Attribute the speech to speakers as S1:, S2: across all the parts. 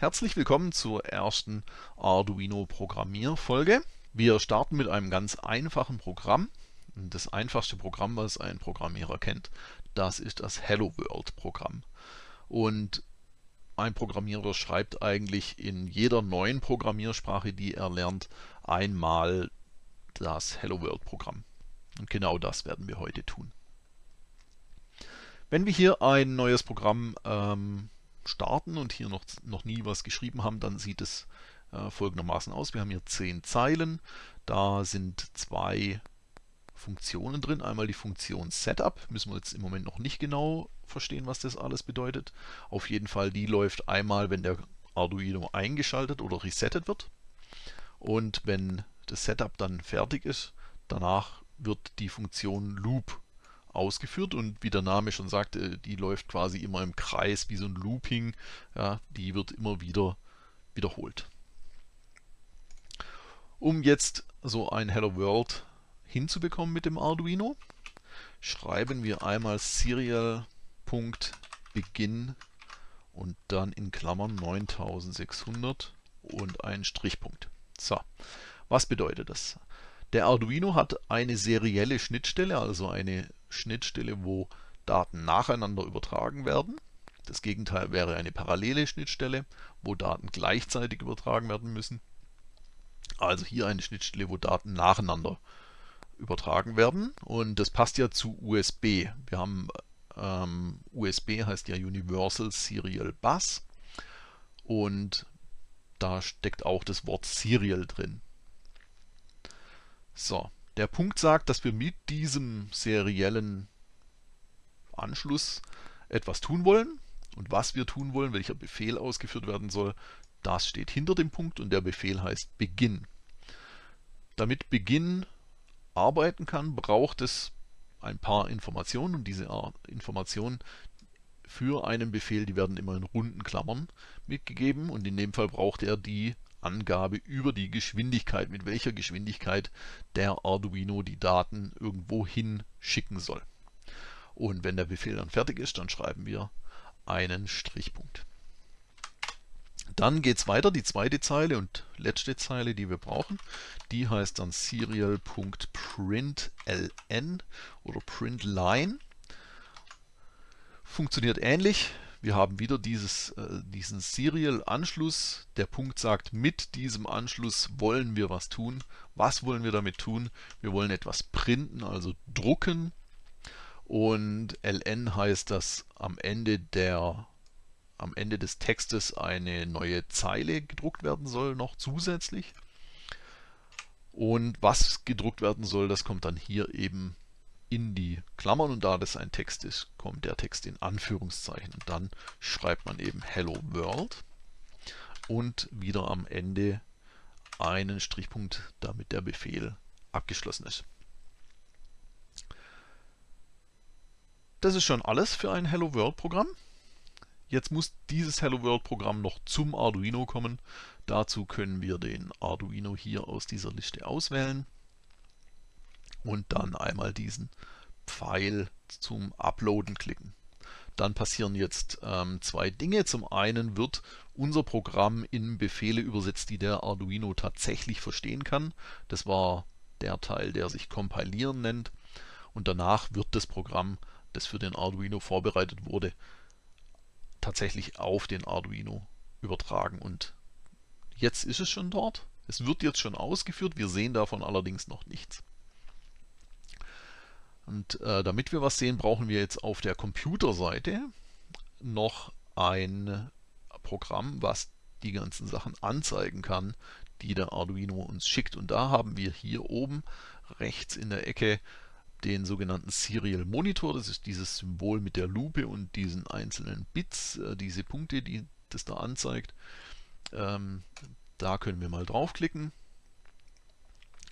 S1: Herzlich willkommen zur ersten Arduino Programmierfolge. Wir starten mit einem ganz einfachen Programm. Das einfachste Programm, was ein Programmierer kennt, das ist das Hello World Programm. Und ein Programmierer schreibt eigentlich in jeder neuen Programmiersprache, die er lernt, einmal das Hello World Programm. Und genau das werden wir heute tun. Wenn wir hier ein neues Programm ähm, starten und hier noch, noch nie was geschrieben haben, dann sieht es äh, folgendermaßen aus. Wir haben hier zehn Zeilen, da sind zwei Funktionen drin. Einmal die Funktion Setup, müssen wir jetzt im Moment noch nicht genau verstehen, was das alles bedeutet. Auf jeden Fall, die läuft einmal, wenn der Arduino eingeschaltet oder resettet wird. Und wenn das Setup dann fertig ist, danach wird die Funktion Loop ausgeführt und wie der Name schon sagt, äh, die läuft quasi immer im Kreis wie so ein Looping. Ja, die wird immer wieder wiederholt. Um jetzt so ein Hello World hinzubekommen mit dem Arduino, schreiben wir einmal serial.begin und dann in Klammern 9600 und einen Strichpunkt. So, was bedeutet das? Der Arduino hat eine serielle Schnittstelle, also eine Schnittstelle, wo Daten nacheinander übertragen werden. Das Gegenteil wäre eine parallele Schnittstelle, wo Daten gleichzeitig übertragen werden müssen. Also hier eine Schnittstelle, wo Daten nacheinander übertragen werden. Und das passt ja zu USB. Wir haben ähm, USB heißt ja Universal Serial Bus und da steckt auch das Wort Serial drin. So, der Punkt sagt, dass wir mit diesem seriellen Anschluss etwas tun wollen. Und was wir tun wollen, welcher Befehl ausgeführt werden soll, das steht hinter dem Punkt und der Befehl heißt Begin. Damit Begin arbeiten kann, braucht es ein paar Informationen und diese Informationen für einen Befehl, die werden immer in runden Klammern mitgegeben und in dem Fall braucht er die Angabe über die Geschwindigkeit, mit welcher Geschwindigkeit der Arduino die Daten irgendwo hin schicken soll. Und wenn der Befehl dann fertig ist, dann schreiben wir einen Strichpunkt. Dann geht es weiter, die zweite Zeile und letzte Zeile, die wir brauchen, die heißt dann serial.println oder println. Funktioniert ähnlich. Wir haben wieder dieses, äh, diesen Serial-Anschluss. Der Punkt sagt, mit diesem Anschluss wollen wir was tun. Was wollen wir damit tun? Wir wollen etwas printen, also drucken. Und ln heißt, dass am Ende, der, am Ende des Textes eine neue Zeile gedruckt werden soll, noch zusätzlich. Und was gedruckt werden soll, das kommt dann hier eben in die Klammern und da das ein Text ist, kommt der Text in Anführungszeichen. Und dann schreibt man eben Hello World und wieder am Ende einen Strichpunkt, damit der Befehl abgeschlossen ist. Das ist schon alles für ein Hello World Programm. Jetzt muss dieses Hello World Programm noch zum Arduino kommen. Dazu können wir den Arduino hier aus dieser Liste auswählen und dann einmal diesen Pfeil zum Uploaden klicken. Dann passieren jetzt ähm, zwei Dinge. Zum einen wird unser Programm in Befehle übersetzt, die der Arduino tatsächlich verstehen kann. Das war der Teil, der sich Kompilieren nennt. Und danach wird das Programm, das für den Arduino vorbereitet wurde, tatsächlich auf den Arduino übertragen. Und jetzt ist es schon dort. Es wird jetzt schon ausgeführt. Wir sehen davon allerdings noch nichts. Und äh, damit wir was sehen, brauchen wir jetzt auf der Computerseite noch ein Programm, was die ganzen Sachen anzeigen kann, die der Arduino uns schickt. Und da haben wir hier oben rechts in der Ecke den sogenannten Serial Monitor. Das ist dieses Symbol mit der Lupe und diesen einzelnen Bits, äh, diese Punkte, die das da anzeigt. Ähm, da können wir mal draufklicken.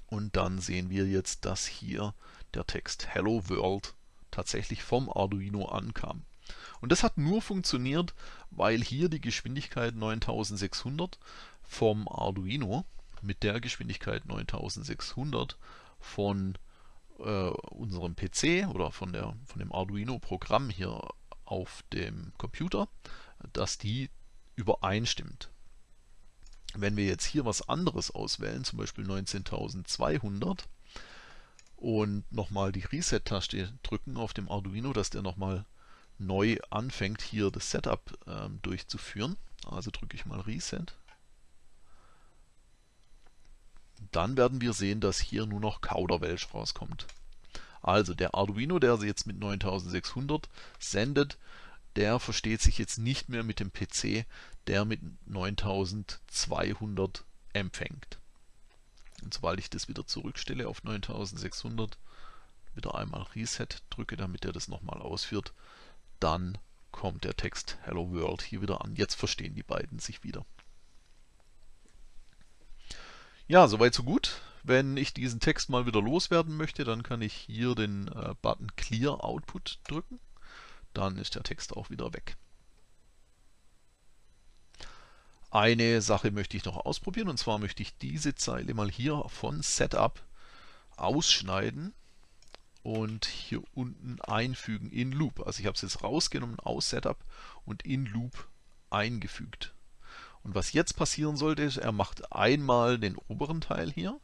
S1: Und dann sehen wir jetzt, dass hier der Text Hello World tatsächlich vom Arduino ankam. Und das hat nur funktioniert, weil hier die Geschwindigkeit 9600 vom Arduino mit der Geschwindigkeit 9600 von äh, unserem PC oder von, der, von dem Arduino-Programm hier auf dem Computer, dass die übereinstimmt. Wenn wir jetzt hier was anderes auswählen, zum Beispiel 19.200 und nochmal die Reset-Taste drücken auf dem Arduino, dass der nochmal neu anfängt, hier das Setup ähm, durchzuführen. Also drücke ich mal Reset. Dann werden wir sehen, dass hier nur noch Kauderwelsch rauskommt. Also der Arduino, der jetzt mit 9600 sendet, der versteht sich jetzt nicht mehr mit dem PC, der mit 9200 empfängt. Und sobald ich das wieder zurückstelle auf 9600, wieder einmal Reset drücke, damit er das nochmal ausführt, dann kommt der Text Hello World hier wieder an. Jetzt verstehen die beiden sich wieder. Ja, soweit so gut. Wenn ich diesen Text mal wieder loswerden möchte, dann kann ich hier den äh, Button Clear Output drücken. Dann ist der Text auch wieder weg. Eine Sache möchte ich noch ausprobieren und zwar möchte ich diese Zeile mal hier von Setup ausschneiden und hier unten einfügen in Loop. Also ich habe es jetzt rausgenommen aus Setup und in Loop eingefügt. Und was jetzt passieren sollte, ist, er macht einmal den oberen Teil hier.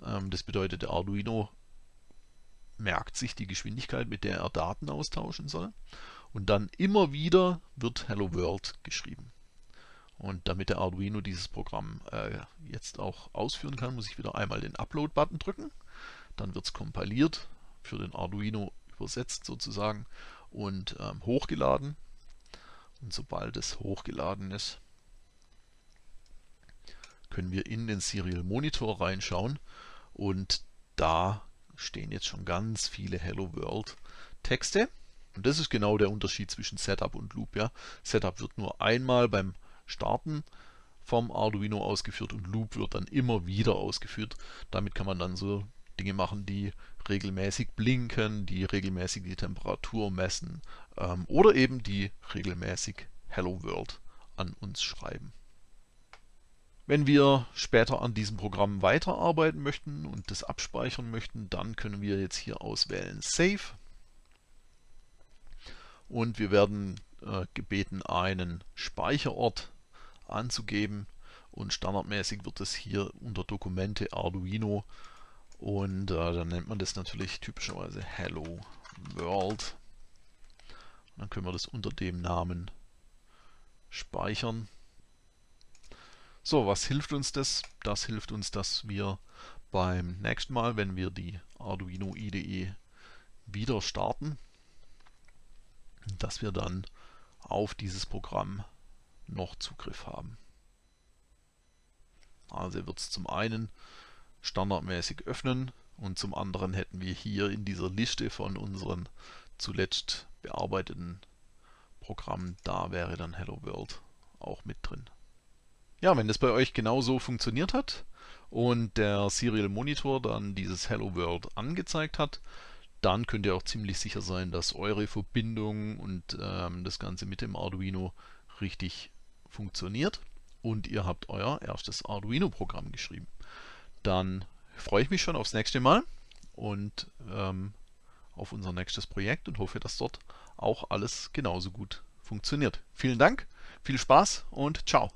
S1: Ähm, das bedeutet, der Arduino merkt sich die Geschwindigkeit, mit der er Daten austauschen soll. Und dann immer wieder wird Hello World geschrieben. Und damit der Arduino dieses Programm äh, jetzt auch ausführen kann, muss ich wieder einmal den Upload-Button drücken. Dann wird es kompiliert, für den Arduino übersetzt sozusagen und ähm, hochgeladen. Und sobald es hochgeladen ist, können wir in den Serial Monitor reinschauen und da stehen jetzt schon ganz viele Hello World Texte. Und das ist genau der Unterschied zwischen Setup und Loop. Ja. Setup wird nur einmal beim Starten vom Arduino ausgeführt und Loop wird dann immer wieder ausgeführt. Damit kann man dann so Dinge machen, die regelmäßig blinken, die regelmäßig die Temperatur messen ähm, oder eben die regelmäßig Hello World an uns schreiben. Wenn wir später an diesem Programm weiterarbeiten möchten und das abspeichern möchten, dann können wir jetzt hier auswählen Save und wir werden äh, gebeten, einen Speicherort anzugeben und standardmäßig wird es hier unter Dokumente Arduino und äh, dann nennt man das natürlich typischerweise Hello World. Und dann können wir das unter dem Namen speichern. So, was hilft uns das? Das hilft uns, dass wir beim nächsten Mal, wenn wir die Arduino IDE wieder starten, dass wir dann auf dieses Programm noch Zugriff haben. Also wird es zum einen standardmäßig öffnen und zum anderen hätten wir hier in dieser Liste von unseren zuletzt bearbeiteten Programmen, da wäre dann Hello World auch mit drin. Ja, wenn das bei euch genauso funktioniert hat und der Serial Monitor dann dieses Hello World angezeigt hat, dann könnt ihr auch ziemlich sicher sein, dass eure Verbindung und ähm, das Ganze mit dem Arduino richtig funktioniert und ihr habt euer erstes Arduino-Programm geschrieben. Dann freue ich mich schon aufs nächste Mal und ähm, auf unser nächstes Projekt und hoffe, dass dort auch alles genauso gut funktioniert. Vielen Dank, viel Spaß und ciao.